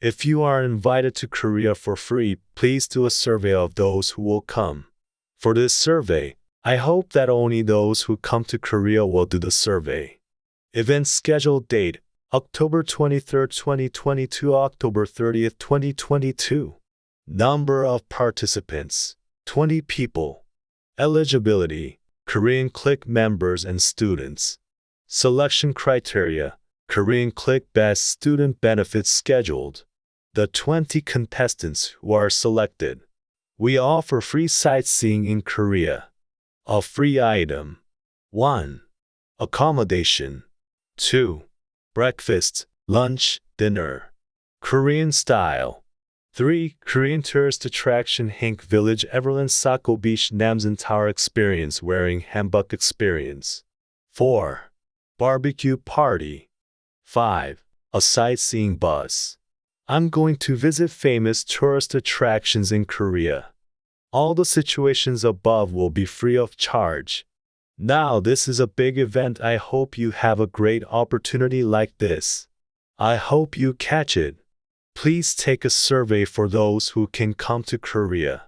If you are invited to Korea for free, please do a survey of those who will come. For this survey, I hope that only those who come to Korea will do the survey. Event schedule date October 23, 2022, October 30, 2022. Number of participants 20 people. Eligibility Korean Click members and students. Selection criteria Korean Click Best Student Benefits scheduled. The 20 contestants who are selected. We offer free sightseeing in Korea. A free item. 1. Accommodation. 2. Breakfast, lunch, dinner. Korean style. 3. Korean tourist attraction Hanok Village Everland Sako Beach Namsan Tower Experience Wearing Hanbok Experience. 4. Barbecue Party. 5. A sightseeing bus. I'm going to visit famous tourist attractions in Korea. All the situations above will be free of charge. Now, this is a big event. I hope you have a great opportunity like this. I hope you catch it. Please take a survey for those who can come to Korea.